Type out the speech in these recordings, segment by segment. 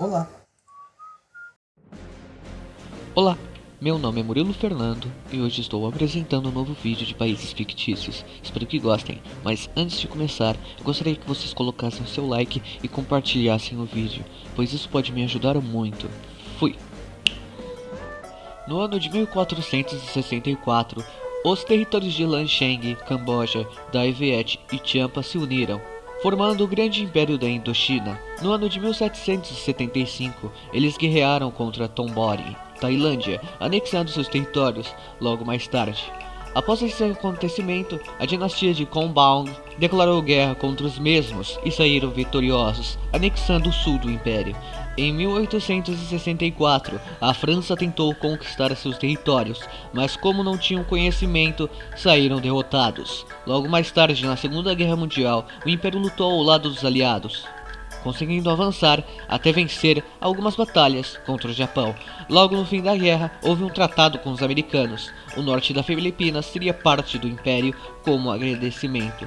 Olá! Olá, meu nome é Murilo Fernando e hoje estou apresentando um novo vídeo de países fictícios. Espero que gostem, mas antes de começar, eu gostaria que vocês colocassem o seu like e compartilhassem o vídeo, pois isso pode me ajudar muito. Fui! No ano de 1464, os territórios de Lancheng, Camboja, Dai Viet e Champa se uniram, formando o Grande Império da Indochina. No ano de 1775, eles guerrearam contra Tombori, Tailândia, anexando seus territórios logo mais tarde. Após esse acontecimento, a dinastia de Kombaung declarou guerra contra os mesmos e saíram vitoriosos, anexando o sul do império. Em 1864, a França tentou conquistar seus territórios, mas como não tinham conhecimento, saíram derrotados. Logo mais tarde, na Segunda Guerra Mundial, o Império lutou ao lado dos aliados, conseguindo avançar até vencer algumas batalhas contra o Japão. Logo no fim da guerra, houve um tratado com os americanos. O norte da Filipinas seria parte do Império como agradecimento.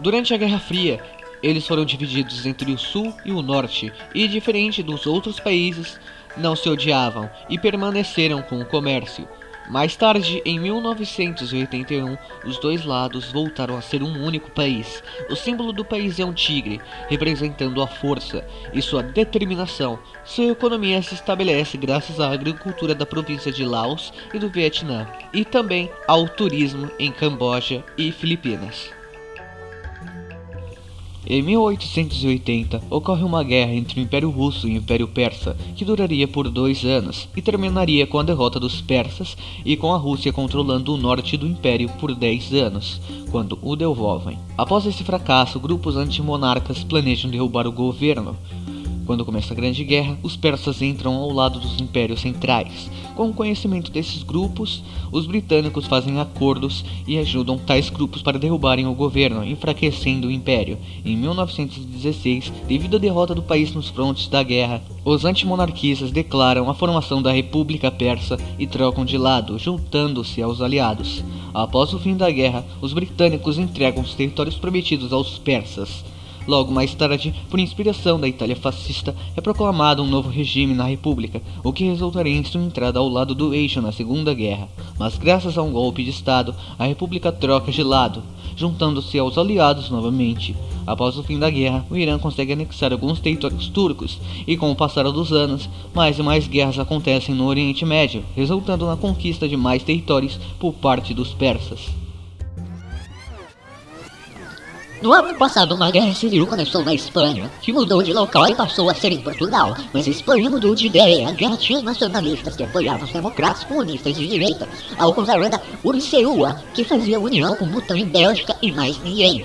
Durante a Guerra Fria, eles foram divididos entre o sul e o norte, e diferente dos outros países, não se odiavam e permaneceram com o comércio. Mais tarde, em 1981, os dois lados voltaram a ser um único país. O símbolo do país é um tigre, representando a força e sua determinação. Sua economia se estabelece graças à agricultura da província de Laos e do Vietnã, e também ao turismo em Camboja e Filipinas. Em 1880, ocorre uma guerra entre o Império Russo e o Império Persa, que duraria por dois anos e terminaria com a derrota dos persas e com a Rússia controlando o norte do Império por 10 anos, quando o devolvem. Após esse fracasso, grupos antimonarcas planejam derrubar o governo, quando começa a Grande Guerra, os persas entram ao lado dos impérios centrais. Com o conhecimento desses grupos, os britânicos fazem acordos e ajudam tais grupos para derrubarem o governo, enfraquecendo o império. Em 1916, devido à derrota do país nos frontes da guerra, os antimonarquistas declaram a formação da República Persa e trocam de lado, juntando-se aos aliados. Após o fim da guerra, os britânicos entregam os territórios prometidos aos persas. Logo mais tarde, por inspiração da Itália fascista, é proclamado um novo regime na República, o que resultaria em sua entrada ao lado do eixo na Segunda Guerra. Mas graças a um golpe de Estado, a República troca de lado, juntando-se aos aliados novamente. Após o fim da guerra, o Irã consegue anexar alguns territórios turcos, e com o passar dos anos, mais e mais guerras acontecem no Oriente Médio, resultando na conquista de mais territórios por parte dos persas. No ano passado, uma guerra civil começou na Espanha, que mudou de local e passou a ser em Portugal. Mas Espanha mudou de ideia. A tinha nacionalistas que apoiavam os democratas comunistas de direita, ao contrário da Urceua, que fazia união com Butão e Bélgica e mais ninguém.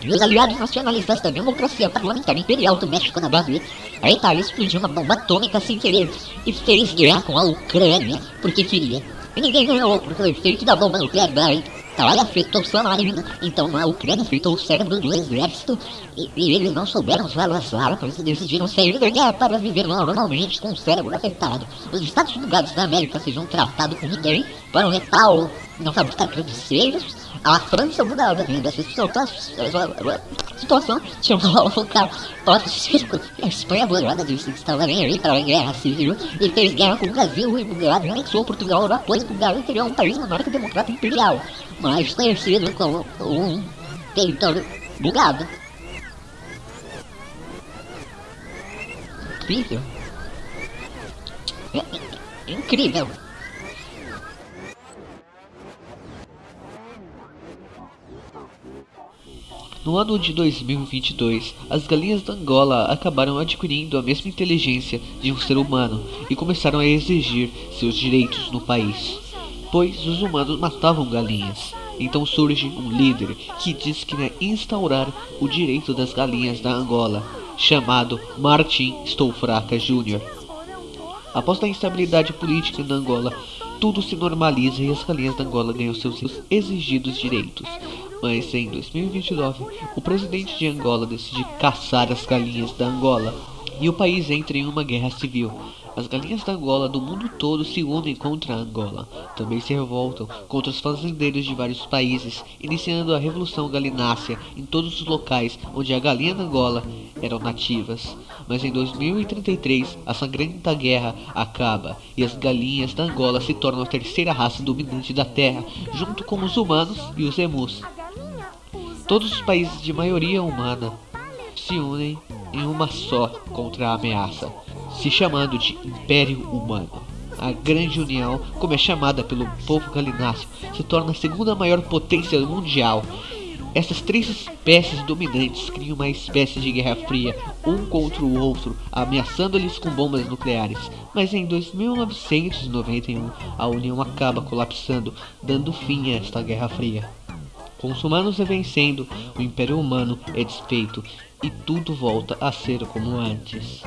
E os aliados nacionalistas da democracia parlamentar imperial do México na base, a Itália explodiu uma bomba atômica sem querer e fez guerra com a Ucrânia, porque queria. E ninguém ganhou, porque o efeito da bomba nuclear da Itália afetou sua marina, então a Ucrânia afetou o cérebro do exército e, e eles não souberam as armas e decidiram sair da guerra para viver normalmente com o cérebro afetado. Os Estados Unidos da América fizeram um tratado com ninguém para o metal não fabricar travesseiros. A França mudava dessa situação, tinha um focar para o circo. A Espanha disse que estava nem aí para a guerra civil e fez guerra com o Brasil e o Brasil anexou Portugal ao apoio Portugal e criou um país monarca democrata imperial mais conhecido como um território bugado. Incrível. É, é, incrível. No ano de 2022, as galinhas da Angola acabaram adquirindo a mesma inteligência de um ser humano e começaram a exigir seus direitos no país pois os humanos matavam galinhas. Então surge um líder que diz que vai instaurar o direito das galinhas da Angola, chamado Martin Stoufraca Jr. Após a instabilidade política na Angola, tudo se normaliza e as galinhas da Angola ganham seus exigidos direitos. Mas em 2029, o presidente de Angola decide caçar as galinhas da Angola e o país entra em uma guerra civil. As galinhas da Angola do mundo todo se unem contra a Angola. Também se revoltam contra os fazendeiros de vários países, iniciando a Revolução Galinácea em todos os locais onde a galinha da Angola eram nativas. Mas em 2033, a sangrenta guerra acaba e as galinhas da Angola se tornam a terceira raça dominante da Terra, junto com os humanos e os emus. Todos os países de maioria humana se unem em uma só contra a ameaça, se chamando de Império Humano. A Grande União, como é chamada pelo povo galináceo, se torna a segunda maior potência mundial. Essas três espécies dominantes criam uma espécie de guerra fria, um contra o outro, ameaçando-lhes com bombas nucleares. Mas em 2991, a União acaba colapsando, dando fim a esta guerra fria. Com os humanos vencendo, o Império Humano é desfeito e tudo volta a ser como antes.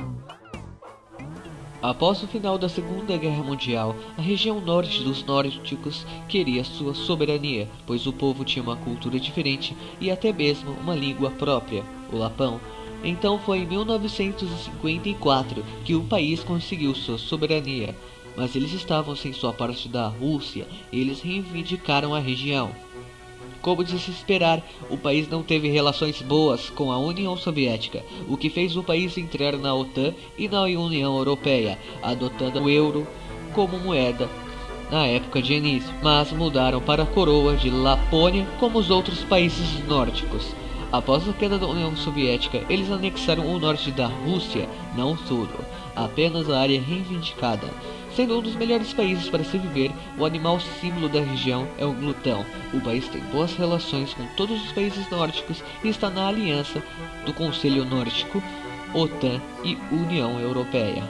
Após o final da Segunda Guerra Mundial, a região norte dos nórdicos queria sua soberania, pois o povo tinha uma cultura diferente e até mesmo uma língua própria, o lapão. Então foi em 1954 que o país conseguiu sua soberania, mas eles estavam sem sua parte da Rússia e eles reivindicaram a região. Como de se esperar, o país não teve relações boas com a União Soviética, o que fez o país entrar na OTAN e na União Europeia, adotando o euro como moeda na época de início, mas mudaram para a coroa de Lapônia como os outros países nórdicos. Após a queda da União Soviética, eles anexaram o norte da Rússia, não tudo, apenas a área reivindicada. Sendo um dos melhores países para se viver, o animal símbolo da região é o glutão. O país tem boas relações com todos os países nórdicos e está na aliança do Conselho Nórdico, OTAN e União Europeia.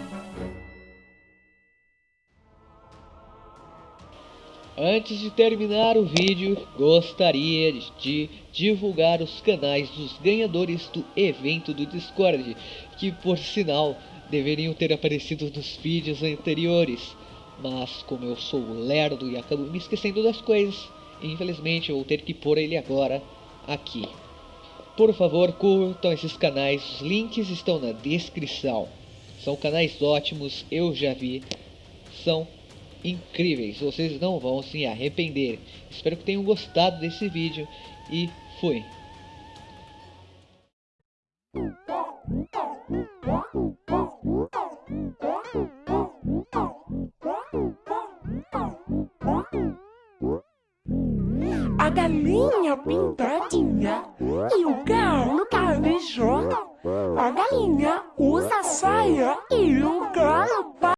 Antes de terminar o vídeo, gostaria de divulgar os canais dos ganhadores do evento do Discord, que por sinal deveriam ter aparecido nos vídeos anteriores, mas como eu sou lerdo e acabo me esquecendo das coisas, infelizmente vou ter que pôr ele agora aqui. Por favor, curtam esses canais, os links estão na descrição. São canais ótimos, eu já vi, são incríveis, vocês não vão se arrepender. Espero que tenham gostado desse vídeo e fui. A galinha pintadinha e o galo cabeçudo. A galinha usa saia e o galo